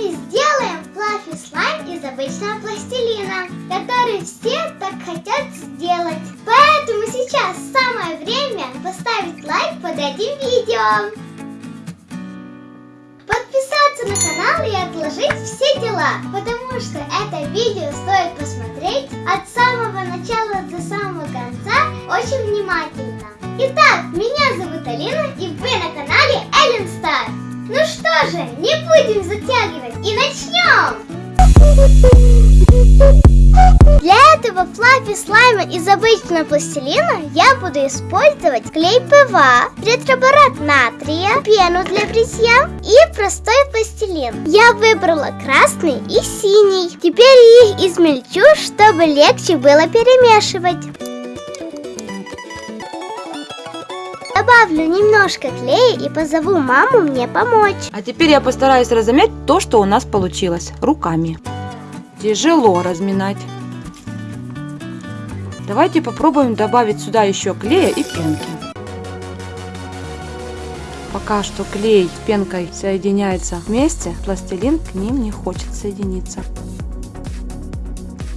вами сделаем флаффи слайм из обычного пластилина, который все так хотят сделать. Поэтому сейчас самое время поставить лайк под этим видео. Подписаться на канал и отложить все дела, потому что это видео стоит посмотреть от самого начала до самого конца очень внимательно. Итак, меня зовут Алина и вы что же, не будем затягивать и начнем! Для этого fluffy слайма из обычного пластилина я буду использовать клей ПВА, тетраборат натрия, пену для бритья и простой пластилин. Я выбрала красный и синий. Теперь их измельчу, чтобы легче было перемешивать. Добавлю немножко клея и позову маму мне помочь. А теперь я постараюсь разомять то, что у нас получилось руками. Тяжело разминать. Давайте попробуем добавить сюда еще клея и пенки. Пока что клей с пенкой соединяется вместе, пластилин к ним не хочет соединиться.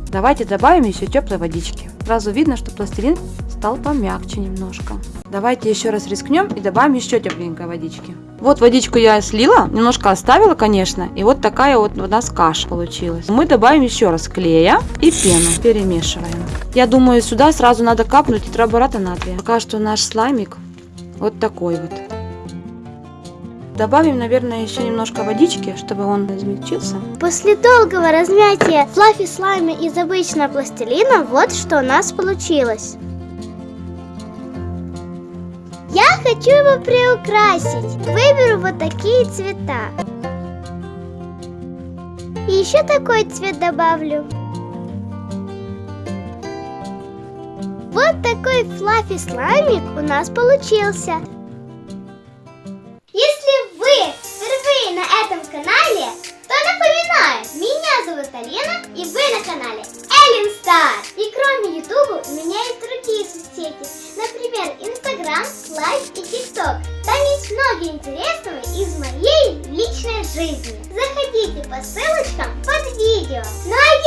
Давайте добавим еще теплой водички. Сразу видно, что пластилин стал помягче немножко. Давайте еще раз рискнем и добавим еще тепленькой водички. Вот водичку я слила, немножко оставила, конечно, и вот такая вот у нас каша получилась. Мы добавим еще раз клея и пену, перемешиваем. Я думаю, сюда сразу надо капнуть тетрабората натрия. Пока что наш слаймик вот такой вот. Добавим, наверное, еще немножко водички, чтобы он измельчился. После долгого размятия флаффи слайма из обычного пластилина вот что у нас получилось. Я хочу его приукрасить. Выберу вот такие цвета. И еще такой цвет добавлю. Вот такой флаффи слаймик у нас получился. Если вы впервые на этом канале, то напоминаю, меня зовут Алена и вы на канале Эллен Стар. И кроме YouTube у меня есть другие соцсети, интересного из моей личной жизни. Заходите по ссылочкам под видео. Ну а